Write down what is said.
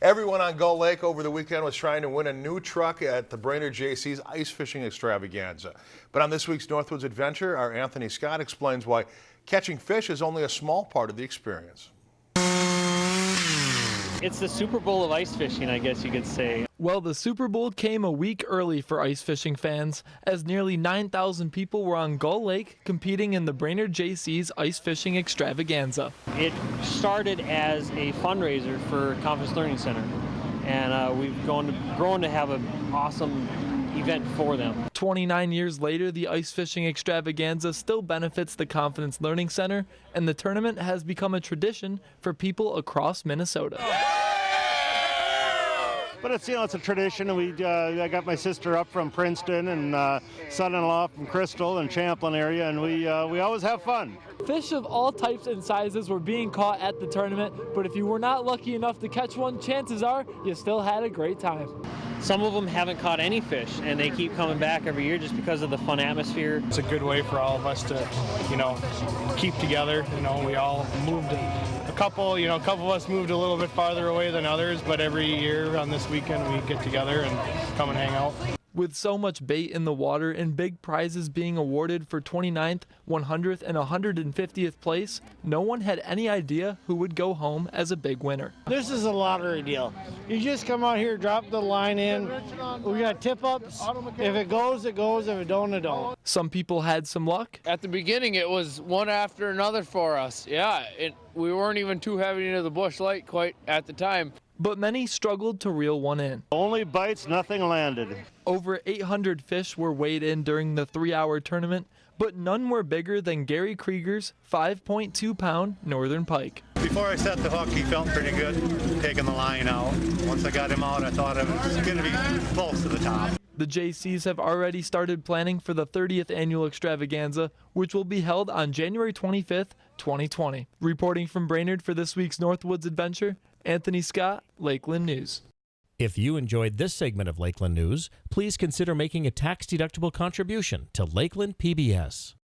Everyone on Gull Lake over the weekend was trying to win a new truck at the Brainerd Jaycees Ice Fishing Extravaganza. But on this week's Northwoods Adventure, our Anthony Scott explains why catching fish is only a small part of the experience. It's the Super Bowl of ice fishing, I guess you could say. Well, the Super Bowl came a week early for ice fishing fans, as nearly 9,000 people were on Gull Lake competing in the Brainerd Jaycees Ice Fishing Extravaganza. It started as a fundraiser for Confidence Learning Center, and uh, we've gone to, grown to have an awesome event for them. 29 years later, the ice fishing extravaganza still benefits the Confidence Learning Center, and the tournament has become a tradition for people across Minnesota. But it's you know it's a tradition, and we uh, I got my sister up from Princeton and uh, son-in-law from Crystal and Champlin area, and we uh, we always have fun. Fish of all types and sizes were being caught at the tournament, but if you were not lucky enough to catch one, chances are you still had a great time. Some of them haven't caught any fish, and they keep coming back every year just because of the fun atmosphere. It's a good way for all of us to, you know, keep together. You know, we all moved a couple, you know, a couple of us moved a little bit farther away than others, but every year on this weekend we get together and come and hang out. With so much bait in the water and big prizes being awarded for 29th, 100th, and 150th place, no one had any idea who would go home as a big winner. This is a lottery deal. You just come out here, drop the line in. We got tip ups. If it goes, it goes. If it don't, it don't. Some people had some luck. At the beginning, it was one after another for us. Yeah, it, we weren't even too heavy into the Busch Light quite at the time but many struggled to reel one in. Only bites, nothing landed. Over 800 fish were weighed in during the three hour tournament, but none were bigger than Gary Krieger's 5.2 pound northern pike. Before I set the hook, he felt pretty good taking the line out. Once I got him out, I thought it was going to be close to the top. The Jaycees have already started planning for the 30th annual extravaganza, which will be held on January 25th, 2020. Reporting from Brainerd for this week's Northwoods Adventure, Anthony Scott, Lakeland News. If you enjoyed this segment of Lakeland News, please consider making a tax-deductible contribution to Lakeland PBS.